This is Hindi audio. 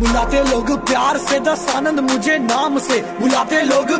बुलाते लोग प्यार से दस आनंद मुझे नाम से। बुलाते लोग